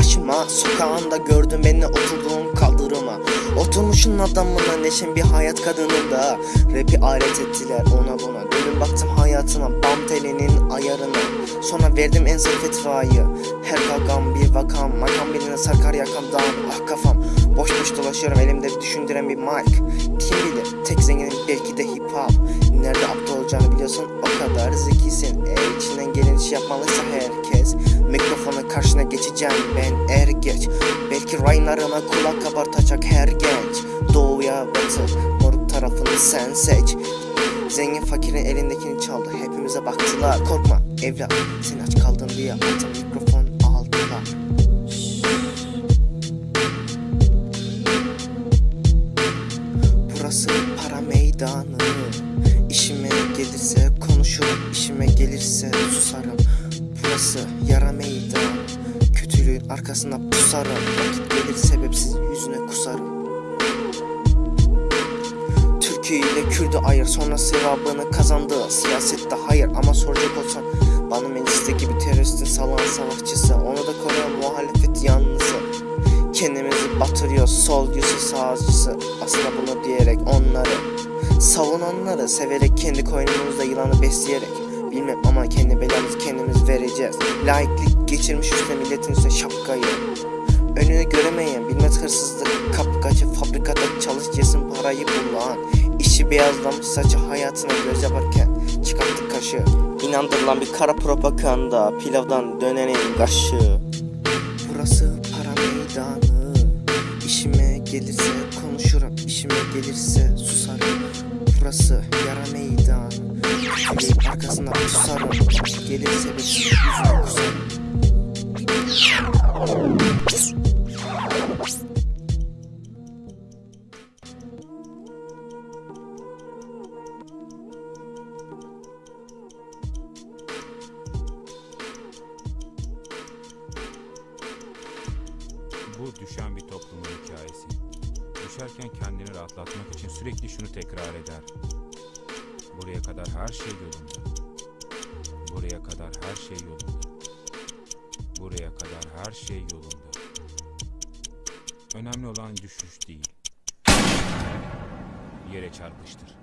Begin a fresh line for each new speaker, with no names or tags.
Cuma sokağında gördüm beni oturduğum kaldırıma. Oturmuşun adamına neşen bir hayat kadınında. Rapi alet ettiler ona buna. Dönüm baktım hayatıma bam telinin ayarına. Sonra verdim en zayıf fetvayı Her kavgam bir vakam Makam birine sarkar yakamdan. Ah kafam. Boş boş dolaşıyorum elimde düşündüren bir mic Kim bilir tek zenginim belki de hip hop. Nerede aptal olacağını biliyorsun o kadar zekisin. Eğer içinden gelen işi yapmalıysa herkes karşına geçeceğim ben er geç. Belki raylarına kulak kabartacak her genç. Doğuya batı moruk tarafını sen seç. Zengin fakirin elindekini çaldı hepimize baktılar. Korkma evlat sen aç kaldın diye altın mikrofon aldılar. Burası para meydanı. İşime gelirse konuşurum işime gelirse susarım Burası yara meydanı. Kötülüğün arkasına pusarım. Vakit gelir sebepsiz yüzüne kusarım. Türkiye ile Kürdü ayır. Sonra sevabını kazandı. Siyasette hayır ama soracak olsan Bana mecliste gibi teröristin salan savaşçısı Onu da koruyan muhalefet yanlısı Kendimizi batırıyor sol yüzü sağcısı. Aslında bunu diyerek onları Savunanları severek kendi koynumuzda yılanı besleyerek Bilmem ama kendi belamızı kendimiz vereceğiz. Laiklik geçirmiş üstüne milletin üstüne şapkayı. Önünü göremeyen bilmez hırsızlık Kapkacı fabrikada çalışırsın parayı bulan İşi beyazlamış saçı hayatına göz yaparken Çıkarttık kaşı. İnandırılan bir kara propaganda Pilavdan dönenin kaşı. Burası para meydanı. İşime gelirse konuşurum işime gelirse susarım. Burası yara meydanı arkasına pusarım Gelirse bir yüzüne kusarım
Bu düşen bir toplumun hikayesi. Düşerken kendini rahatlatmak için sürekli şunu tekrar eder. Buraya kadar her şey yolunda. Buraya kadar her şey yolunda. Buraya kadar her şey yolunda. Önemli olan düşüş değil. Yere çarpıştır.